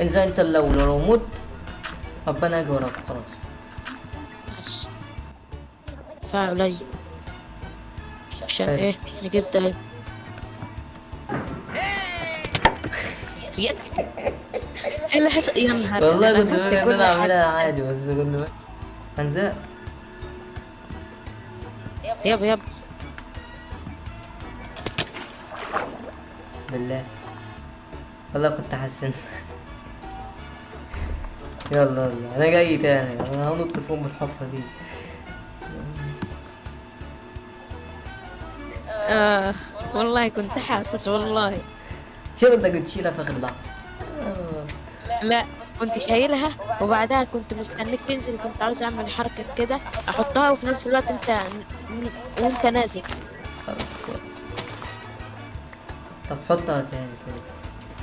انزل أنت لو لو مت ابقى أنا أجي وراك خلاص. بس دفاع قليل عشان. إيه؟ نجيب يا- إيه اللي حصل؟ يا نهار والله كنت أنا اعملها. عادي بس كنت انزل يب يب. بالله. والله كنت حسن يلا يلا. أنا جاي تاني. أنا هنط فوق من الحفرة دي. آه والله كنت حاسس والله. انت كنت تشيلها في آخر لحظة؟ آه. لا كنت شايلها وبعدها كنت مستنيك تنزل. كنت عاوز أعمل حركة كده أحطها وفي نفس الوقت أنت وأنت نازل. خلاص. طب حطها تاني طيب.